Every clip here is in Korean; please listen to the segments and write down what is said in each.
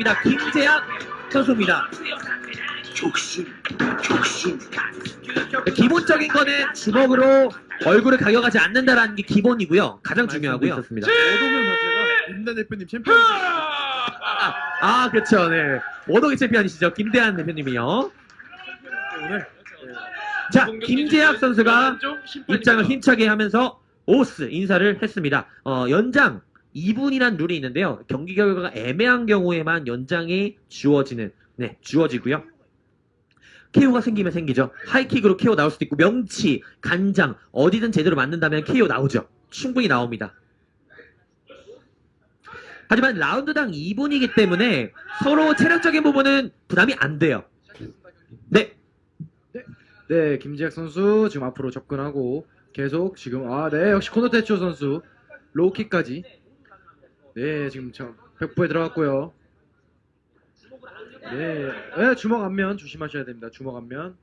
했습니다. 김재학 선수입니다. 족신, 족신. 기본적인 거는 주먹으로 얼굴을 가격하지 않는다라는 게 기본이고요. 가장 중요하고요. 오도면 자체가 임단 대표님 챔피언 아, 아, 그렇죠. 네. 워덕의 챔피언이시죠. 김대한 대표님이요. 오늘 자, 김재학 선수가 입장을 힘차게 하면서 오스 인사를 했습니다. 어, 연장 2분이란 룰이 있는데요. 경기 결과가 애매한 경우에만 연장이 주어지는, 네, 주어지고요. KO가 생기면 생기죠. 하이킥으로 KO 나올 수도 있고, 명치, 간장, 어디든 제대로 맞는다면 KO 나오죠. 충분히 나옵니다. 하지만 라운드당 2분이기 때문에 서로 체력적인 부분은 부담이 안 돼요. 네, 네 김지학 선수 지금 앞으로 접근하고 계속 지금 아 네 역시 코노테초 선수 로우킥까지 네 지금 저 벽부에 들어갔고요 네, 네 주먹 앞면 조심하셔야 됩니다 주먹 앞면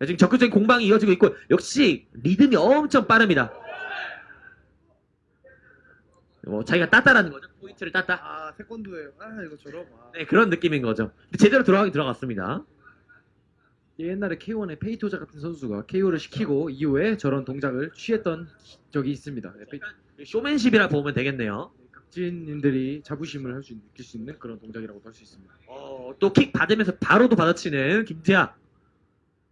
네, 지금 적극적인 공방이 이어지고 있고 역시 리듬이 엄청 빠릅니다. 뭐 자기가 땄다라는 거죠. 포인트를 땄다. 아 태권도에 아 이거처럼 아. 네, 그런 느낌인 거죠. 제대로 들어가긴 들어갔습니다. 옛날에 K1의 페이토자 같은 선수가 KO를 시키고 이후에 저런 동작을 취했던 적이 있습니다 네, 쇼맨십이라 보면 되겠네요. 각진님들이 자부심을 할 수 느낄 수 있는 그런 동작이라고 할 수 있습니다 어, 또 킥 받으면서 바로도 받아치는 김태아.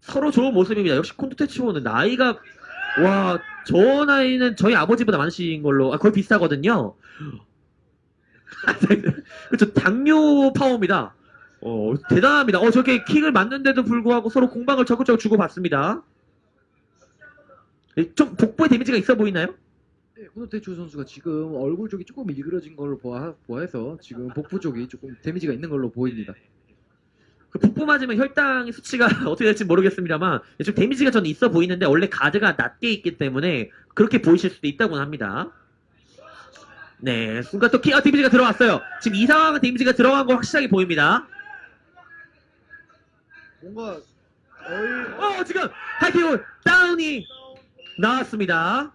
서로 좋은 모습입니다. 역시 콘도테치오는 나이가 와, 저 나이는 저희 아버지보다 많으신 걸로 아, 거의 비슷하거든요. 그렇죠. 당뇨 파워입니다. 어, 대단합니다. 어, 저렇게 킥을 맞는데도 불구하고 서로 공방을 적극적으로 주고받습니다. 예, 좀 복부에 데미지가 있어 보이나요? 네, 코노테추 선수가 지금 얼굴 쪽이 조금 일그러진 걸로 보아, 보아해서 지금 복부 쪽이 조금 데미지가 있는 걸로 보입니다. 그 복부 맞으면 혈당의 수치가 어떻게 될지 모르겠습니다만 좀 데미지가 저는 있어 보이는데 원래 가드가 낮게 있기 때문에 그렇게 보이실 수도 있다고 합니다. 네, 순간 또 키, 아, 데미지가 들어왔어요. 지금 이 상황은 데미지가 들어간 거 확실하게 보입니다. 뭔가 어, 지금 하이킥 다운이 나왔습니다.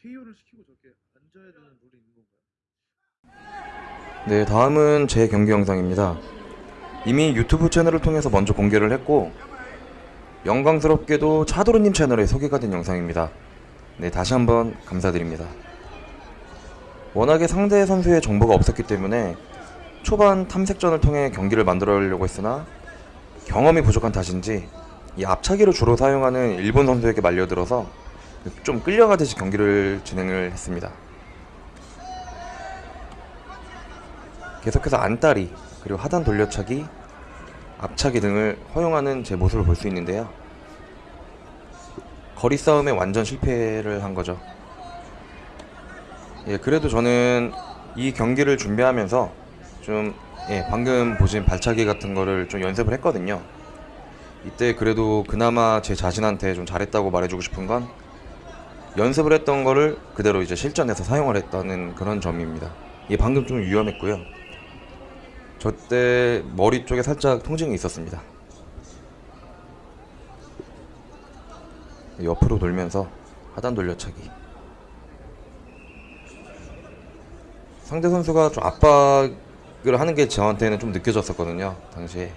KO를 시키고 저렇게 앉아야 되는 룰이 있는 건가요? 네, 다음은 제 경기 영상입니다. 이미 유튜브 채널을 통해서 먼저 공개를 했고 영광스럽게도 차도르님 채널에 소개가 된 영상입니다. 네, 다시 한번 감사드립니다. 워낙에 상대 선수의 정보가 없었기 때문에 초반 탐색전을 통해 경기를 만들어려고 했으나 경험이 부족한 탓인지 이 앞차기를 주로 사용하는 일본 선수에게 말려들어서 좀 끌려가듯이 경기를 진행을 했습니다. 계속해서 안따리 그리고 하단 돌려차기 앞차기 등을 허용하는 제 모습을 볼 수 있는데요 거리 싸움에 완전 실패를 한 거죠 예 그래도 저는 이 경기를 준비하면서 좀 예, 방금 보신 발차기 같은 거를 좀 연습을 했거든요 이때 그래도 그나마 제 자신한테 좀 잘했다고 말해주고 싶은 건 연습을 했던 거를 그대로 이제 실전에서 사용을 했다는 그런 점입니다 이게 방금 좀 위험했고요 저 때 머리 쪽에 살짝 통증이 있었습니다. 옆으로 돌면서 하단 돌려차기. 상대 선수가 좀 압박을 하는 게 저한테는 좀 느껴졌었거든요. 당시에.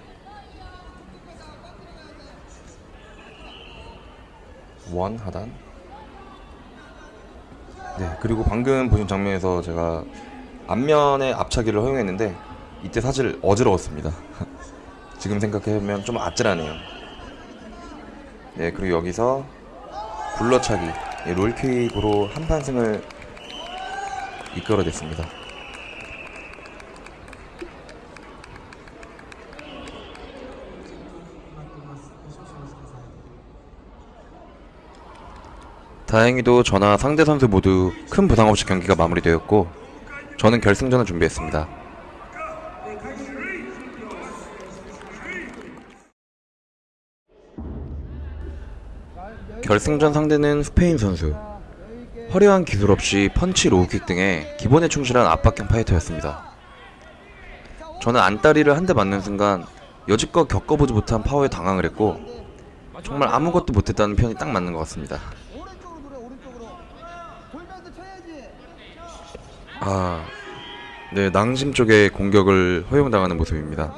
원 하단. 네, 그리고 방금 보신 장면에서 제가 앞면에 앞차기를 허용했는데 이때 사실 어지러웠습니다. 지금 생각해보면 좀 아찔하네요. 네, 그리고 여기서 굴러차기, 예, 롤킥으로 한판승을 이끌어냈습니다. 다행히도 저나 상대 선수 모두 큰 부상 없이 경기가 마무리되었고 저는 결승전을 준비했습니다. 결승전 상대는 스페인 선수. 화려한 기술 없이 펀치 low kick 등의 기본에 충실한 압박형 파이터였습니다. 저는 안다리를 한 대 맞는 순간 여지껏 겪어보지 못한 파워에 당황을 했고 정말 아무것도 못했다는 편이 딱 맞는 것 같습니다. 아, 네 낭심 쪽에 공격을 허용당하는 모습입니다.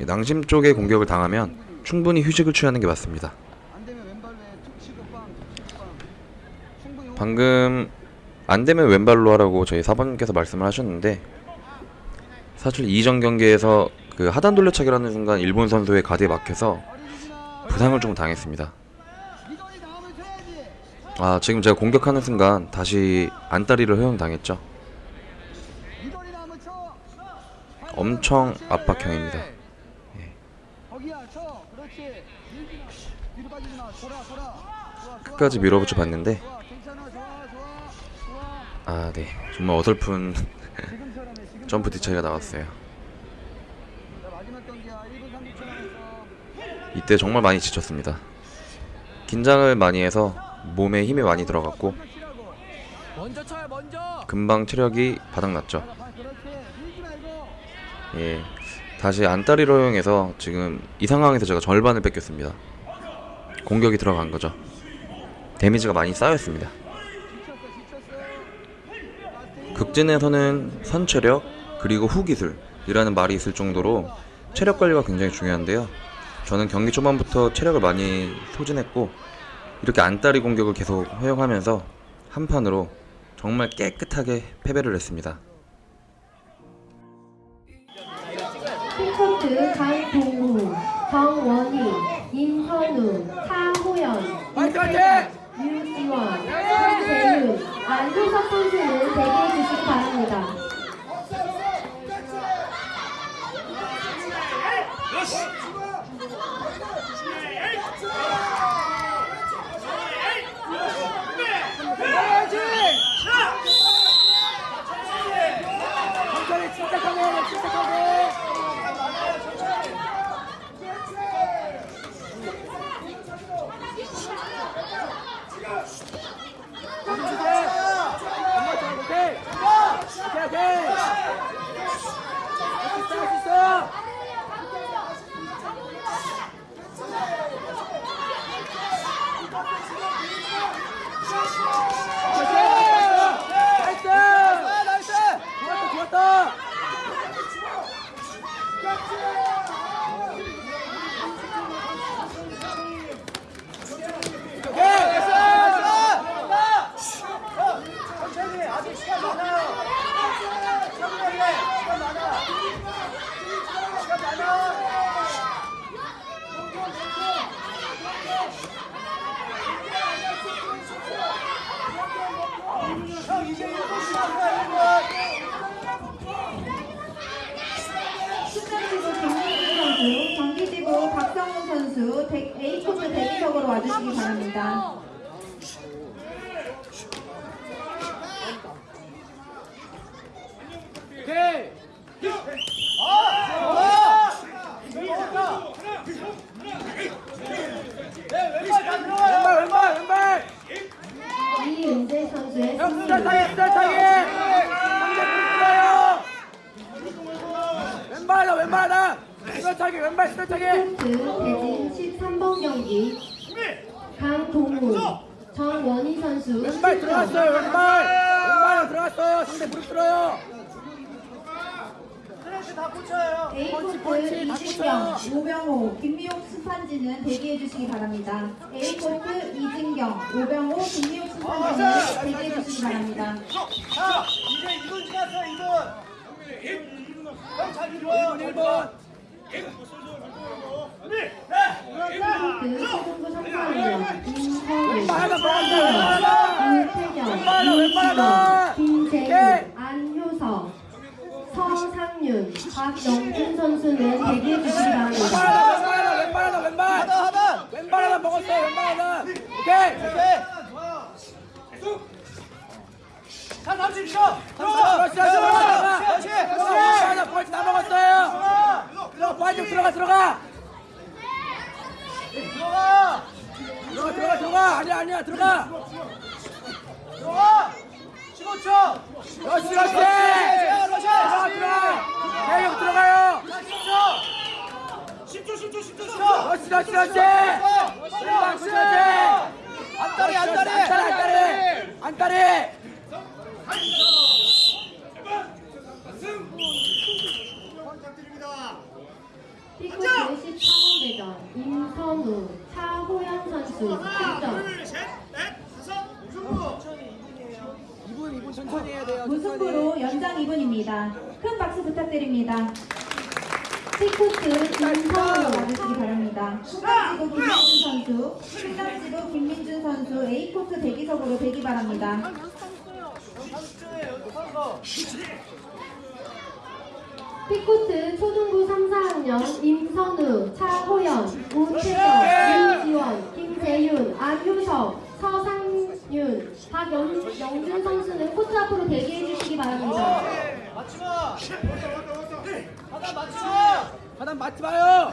이 낭심 쪽에 공격을 당하면 충분히 휴식을 취하는 게 맞습니다. 안 되면 왼발로 툭 치고 빵 툭, 빵 충분히 방금 안 되면 왼발로 하라고 저희 사번님께서 말씀을 하셨는데 사실 이전 경기에서 그 하단 돌려차기라는 순간 일본 선수의 가드에 막혀서 부상을 좀 당했습니다. 아 지금 제가 공격하는 순간 다시 안다리를 허용당했죠. 엄청 압박형입니다. 좋아. 끝까지 밀어붙여 봤는데 좋아 괜찮아 좋아 좋아 좋 아아네 정말 어설픈 점프 뒤차기가 나왔어요. 자, 마지막 경기야 1분 30초 남았어 이때 정말 많이 지쳤습니다. 긴장을 많이 해서 몸에 힘이 많이 들어갔고 금방 체력이 바닥났죠. 예, 다시 안다리로 허용해서 지금 이 상황에서 제가 절반을 뺏겼습니다. 공격이 들어간 거죠. 데미지가 많이 쌓였습니다. 지쳤어 극진에서는 선체력 그리고 후기술이라는 말이 있을 정도로 체력 관리가 굉장히 중요한데요. 저는 경기 초반부터 체력을 많이 소진했고 이렇게 안다리 공격을 계속 허용하면서 한 판으로 정말 깨끗하게 패배를 했습니다. 핑코트 강동우, 정원희, 임현우, 차호연, 유지원, 한재윤, 안효석 선수는 대기해 주시기 바랍니다. 천천히 침착하게 침착하게 오케이 형 이제 1분 시간 거야 숫자지구 정민준 선수, 박성훈 선수, 대- A코트 대기석으로 와주시기 바랍니다. 왼발 왼발 왼발. 왼발하다. 스타타기 왼발 스타타기. 코트 대진 13번 경기 강동우, 정원희 선수 왼발. 들어갔어요 왼발. 왼발로 들어갔어요. 상대 무릎 들어요. 다 붙여요 A코트 이진경. 오병호, 김미옥 심판진은 대기해 주시기 바랍니다. A코트 이진경, 오병호, 김미옥 심판진은 대기해 주시기 바랍니다. 자 이제 2분 지났어 2분 형잘 이루어요 1번. 안효석, 서상윤, 박영준 선수는 대기해 주시기 바랍니다. 오케이. 오케이 30초 들어가 그렇지 들어가. 그렇지 그렇지 왼발하다 벌써 다 먹었어요. 들어가 빠지고 들어가 들어가. 들어가 들어가 들어가. 아니야 아니야 들어가. 들어가 15초 그렇지 그렇지. 들어가 들어가 들어가. 계속 들어가요. 10초 10초 10초 10초 그렇지 그렇지 그렇지. 왼발 그렇지 그렇지. 안다리 안다리 안다리 안다리 안다리. 피코트 14번 대전 임선우, 차호영 선수 실점. 2분 2분 천천히 해야 돼요. 무승부로 연장 2분입니다. 큰 박수 B코트 임선우 와주시기 바랍니다. 신남지구 김민준 선수, 신남지구 김민준 선수 A코트 대기석으로 대기 바랍니다. B코트 초등부 3, 4학년 임선우, 차호연, 우태경, 윤지원, 김재윤, 안효석, 서상윤, 박영준 선수는 코트 앞으로 대기해 주시기 바랍니다. 맞지마 하단 맞지마 하단 맞지 마요.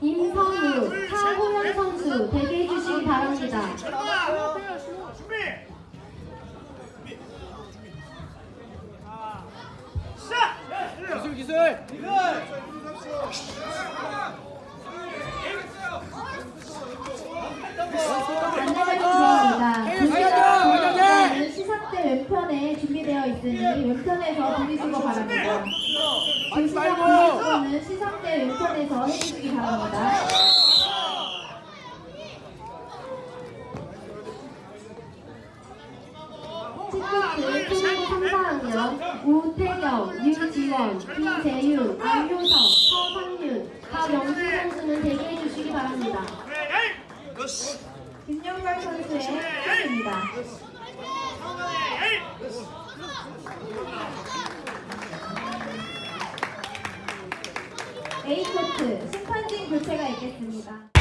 임선우, 차호연 선수 대기해 주시기 바랍니다. 있으니 왼편에서 들리시고 바랍니다. 분은 시상대 왼편에서 해주시기 바랍니다. 치코트 초등부 3, 4학년 우태경, 유지원, 김재윤, 안효석, 서상윤, 박영준 선수는 대기해 주시기 바랍니다. 김영걸 선수의 승리입니다. A코트 심판진 교체가 있겠습니다.